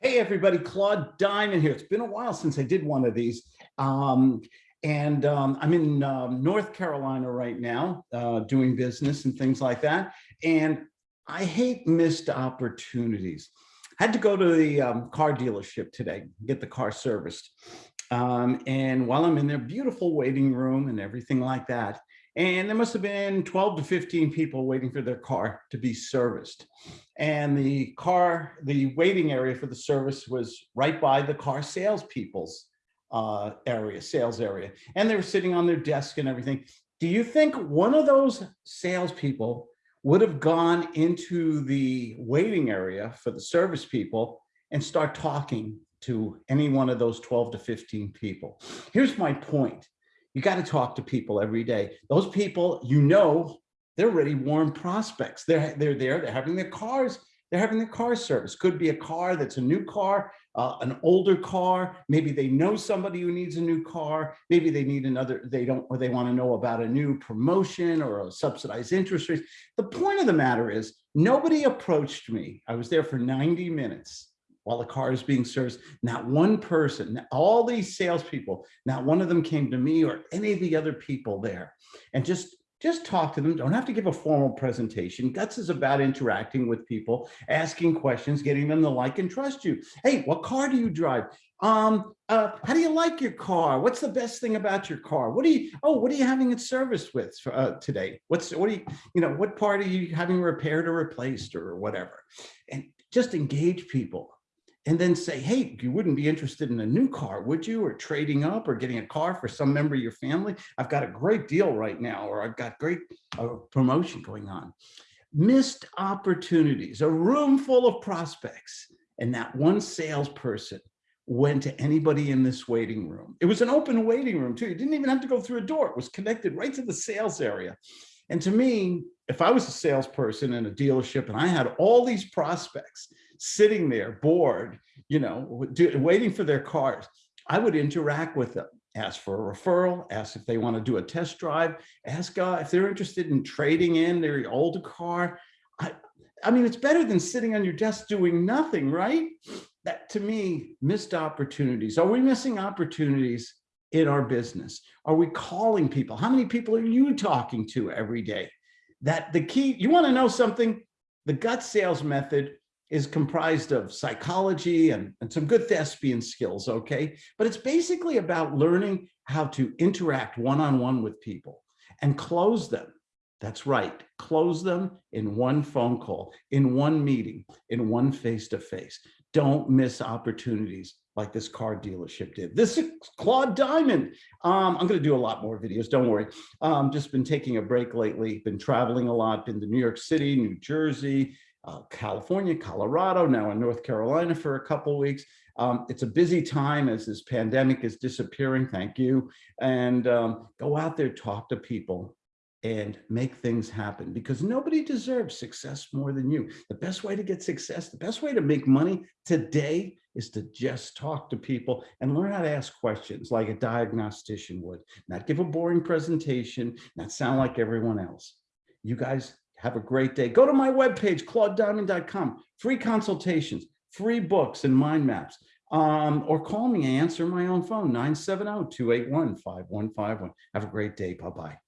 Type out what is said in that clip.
Hey, everybody, Claude Diamond here. It's been a while since I did one of these. Um, and um, I'm in um, North Carolina right now, uh, doing business and things like that. And I hate missed opportunities. I had to go to the um, car dealership today, get the car serviced. Um, and while I'm in their beautiful waiting room and everything like that, and there must have been 12 to 15 people waiting for their car to be serviced. And the car, the waiting area for the service was right by the car salespeople's uh, area, sales area. And they were sitting on their desk and everything. Do you think one of those salespeople would have gone into the waiting area for the service people and start talking to any one of those 12 to 15 people? Here's my point you got to talk to people every day. Those people, you know, they're already warm prospects. They're, they're there, they're having their cars, they're having their car service. Could be a car that's a new car, uh, an older car. Maybe they know somebody who needs a new car. Maybe they need another, they don't, or they want to know about a new promotion or a subsidized interest rate. The point of the matter is nobody approached me. I was there for 90 minutes while the car is being serviced. Not one person, all these salespeople, not one of them came to me or any of the other people there. And just just talk to them. Don't have to give a formal presentation. Guts is about interacting with people, asking questions, getting them to like and trust you. Hey, what car do you drive? Um, uh, how do you like your car? What's the best thing about your car? What do you, oh, what are you having it serviced with uh, today? What's, what do you, you know, what part are you having repaired or replaced or whatever? And just engage people and then say, hey, you wouldn't be interested in a new car, would you? Or trading up or getting a car for some member of your family? I've got a great deal right now, or I've got great uh, promotion going on. Missed opportunities, a room full of prospects, and that one salesperson went to anybody in this waiting room. It was an open waiting room too. You didn't even have to go through a door. It was connected right to the sales area. And to me, if I was a salesperson in a dealership and I had all these prospects sitting there bored, you know, waiting for their cars, I would interact with them, ask for a referral, ask if they want to do a test drive, ask uh, if they're interested in trading in their older car. I, I mean, it's better than sitting on your desk doing nothing, right? That to me, missed opportunities. Are we missing opportunities in our business? Are we calling people? How many people are you talking to every day? That the key, you want to know something? The Guts sales method is comprised of psychology and, and some good thespian skills, okay? But it's basically about learning how to interact one-on-one -on -one with people and close them. That's right, close them in one phone call, in one meeting, in one face-to-face. -face. Don't miss opportunities like this car dealership did. This is Claude Diamond. Um, I'm going to do a lot more videos. Don't worry. Um, just been taking a break lately. Been traveling a lot. Been to New York City, New Jersey, uh, California, Colorado, now in North Carolina for a couple weeks. Um, it's a busy time as this pandemic is disappearing. Thank you. And um, go out there, talk to people and make things happen because nobody deserves success more than you. The best way to get success, the best way to make money today is to just talk to people and learn how to ask questions like a diagnostician would, not give a boring presentation, not sound like everyone else. You guys have a great day. Go to my webpage, claudediamond.com, free consultations, free books and mind maps. Um, or call me and answer my own phone, 970-281-5151. Have a great day. Bye-bye.